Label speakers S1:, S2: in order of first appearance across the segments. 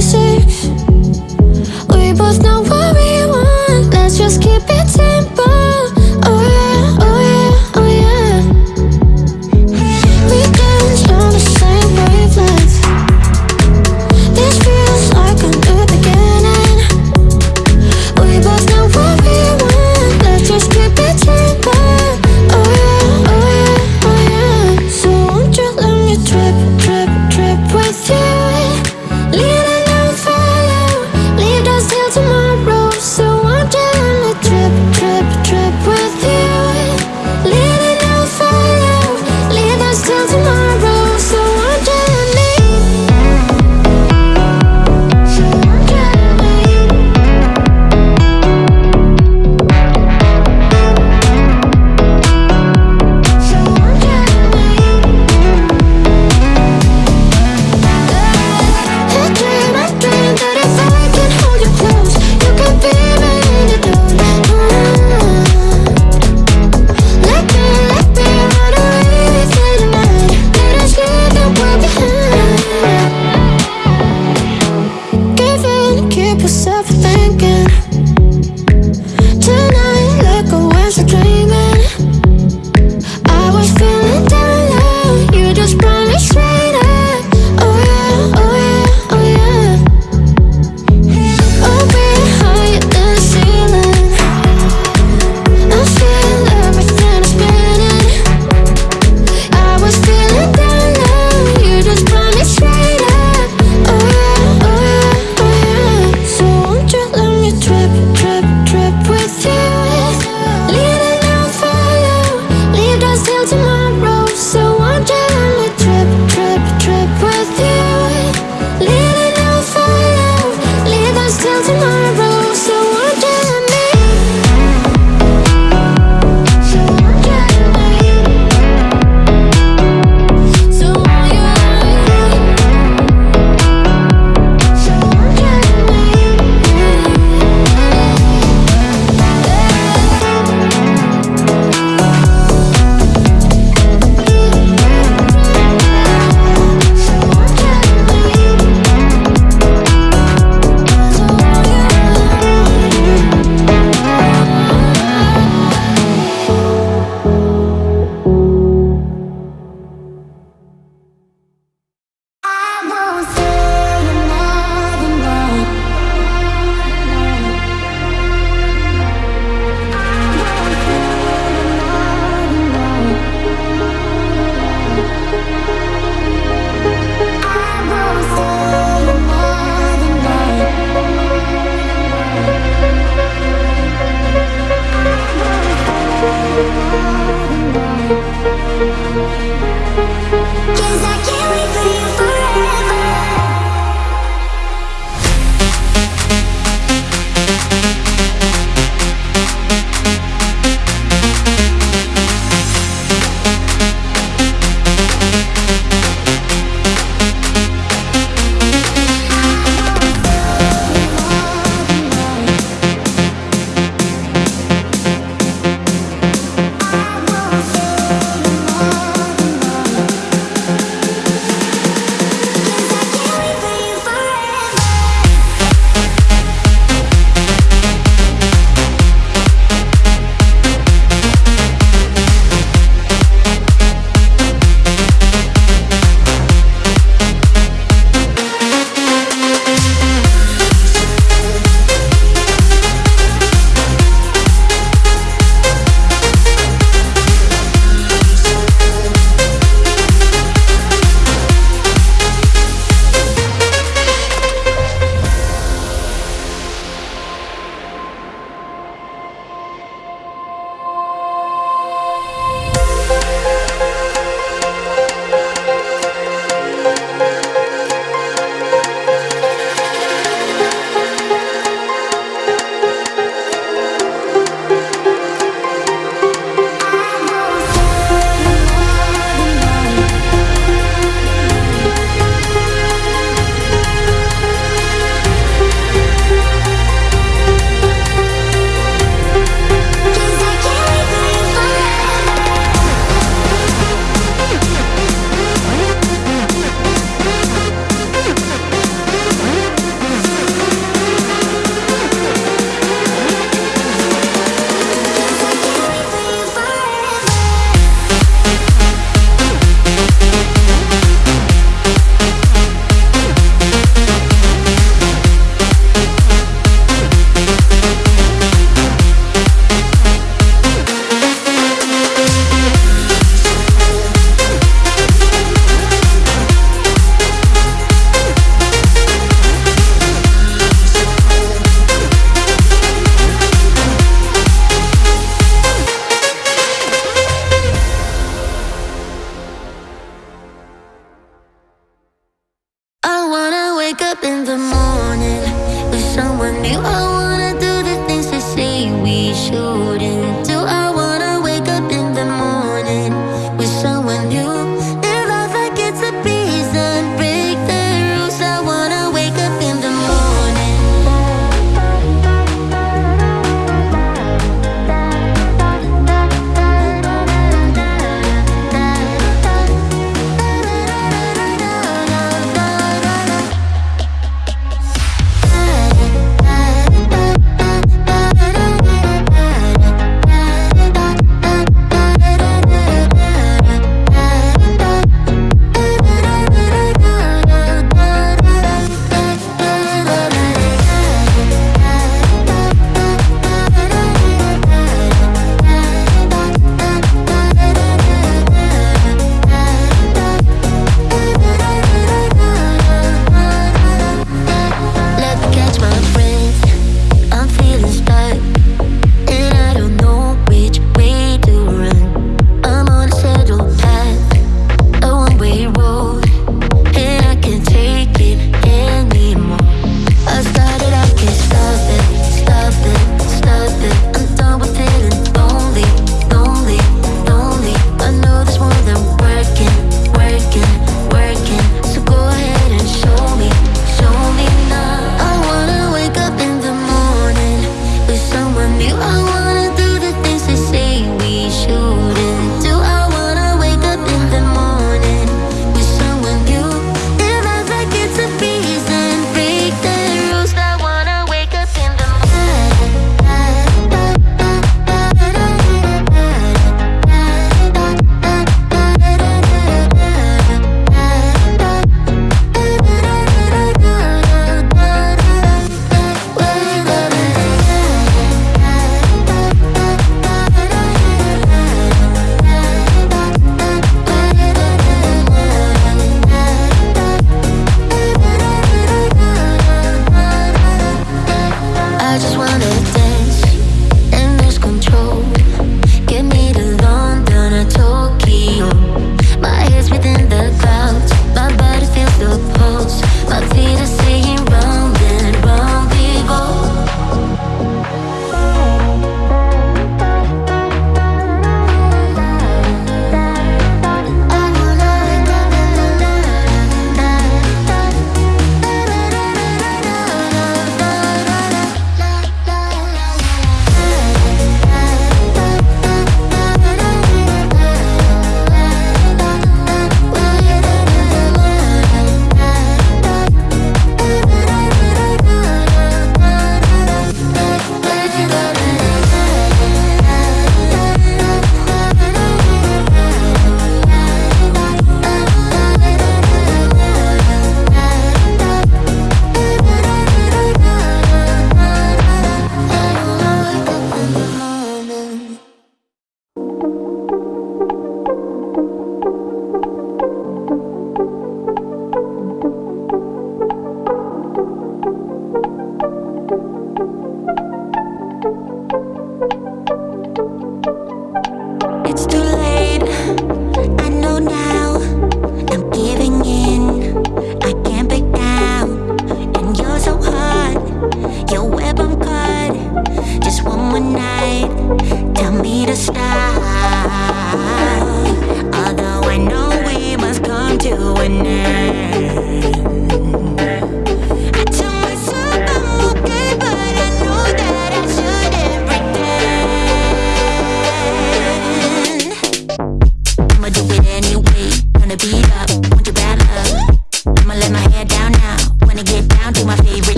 S1: crazy yourself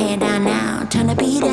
S1: And down now, turn to beat it.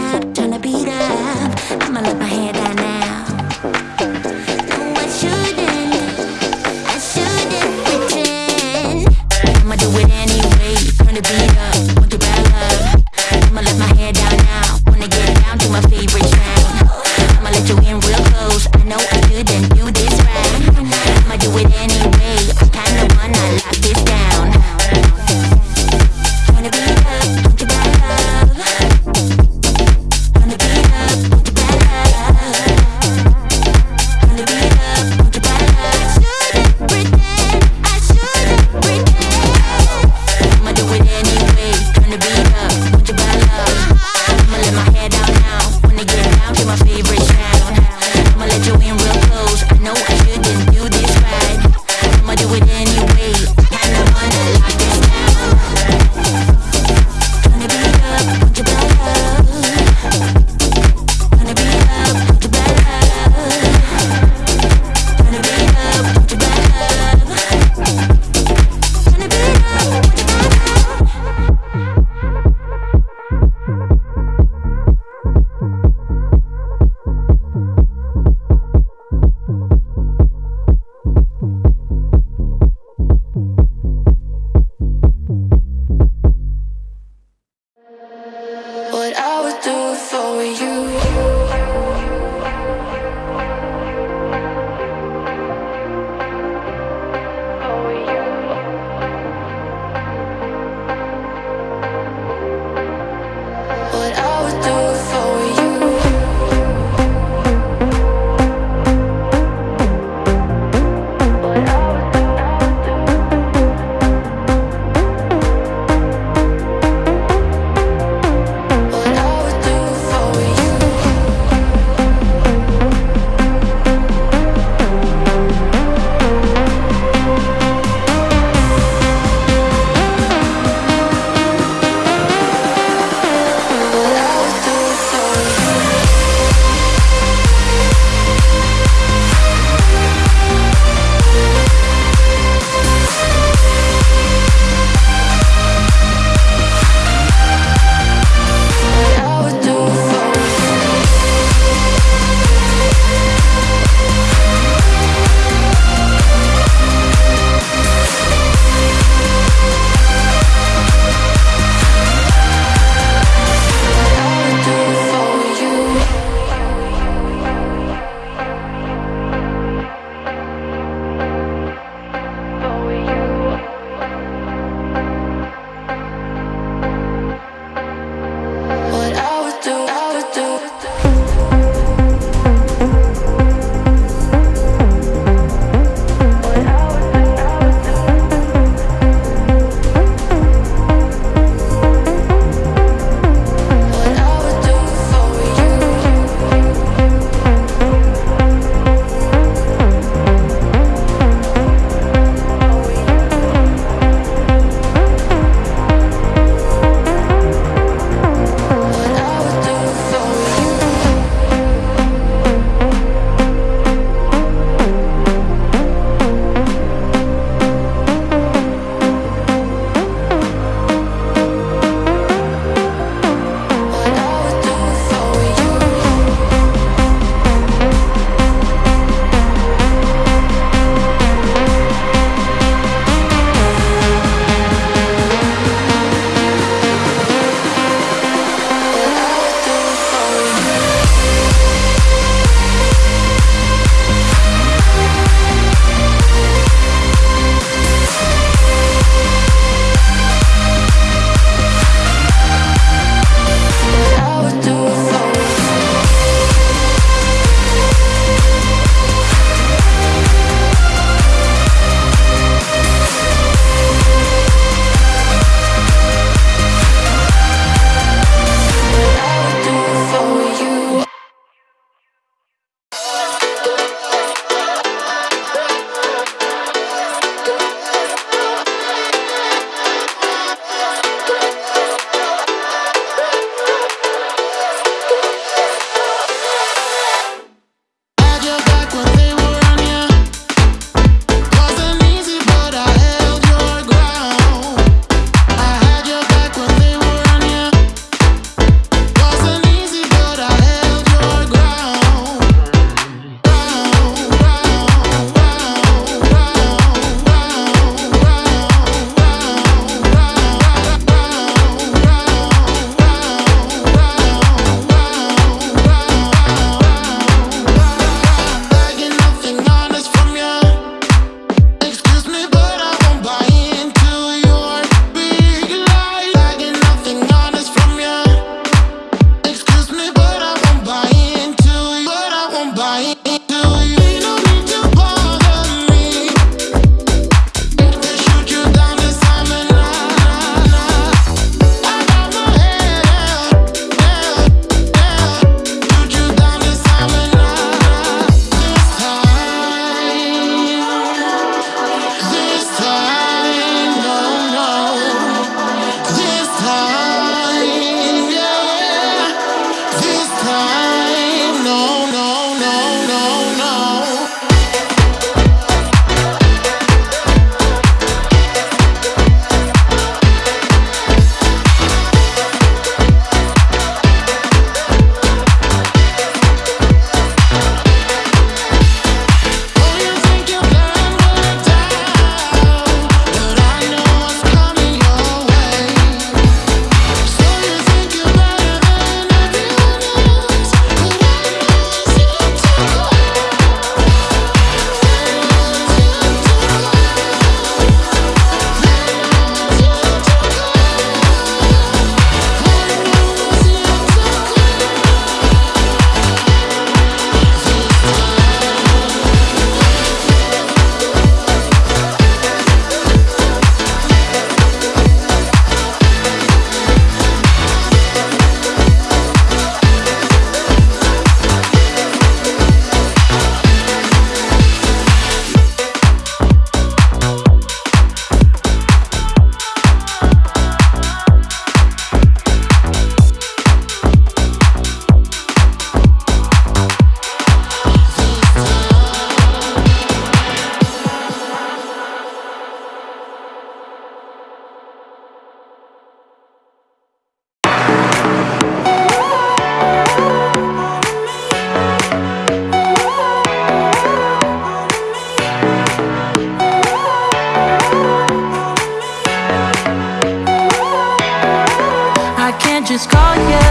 S2: just you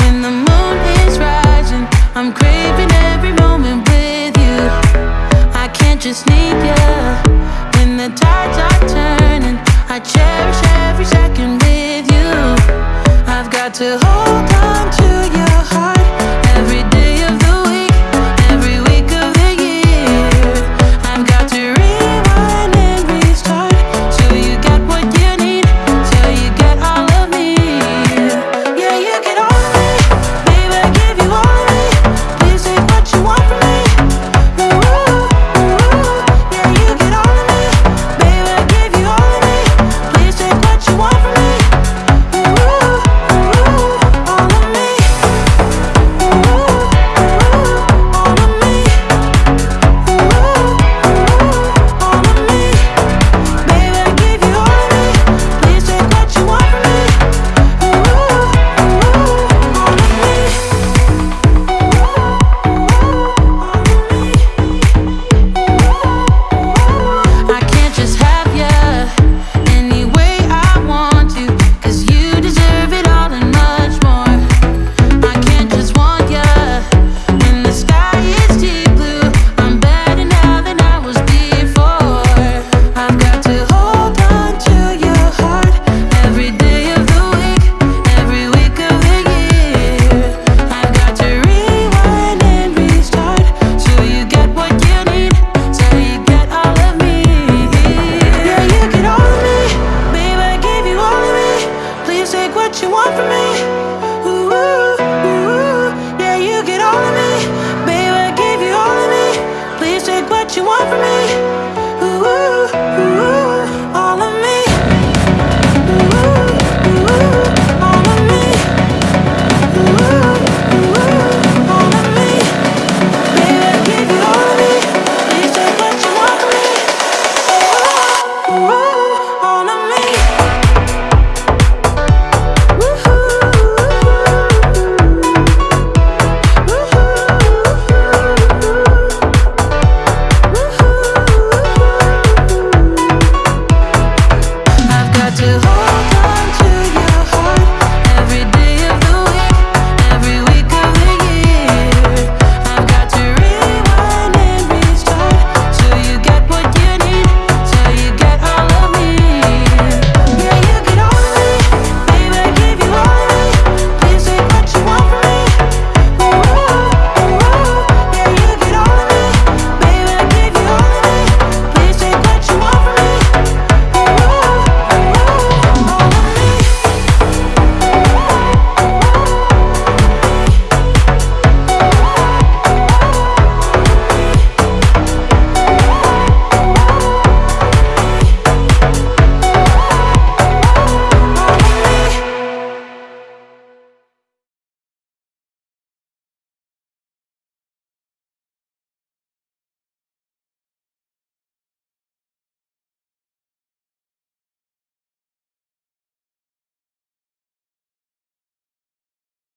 S2: When the moon is rising I'm craving every moment with you. I can't just need you When the tides are turning I cherish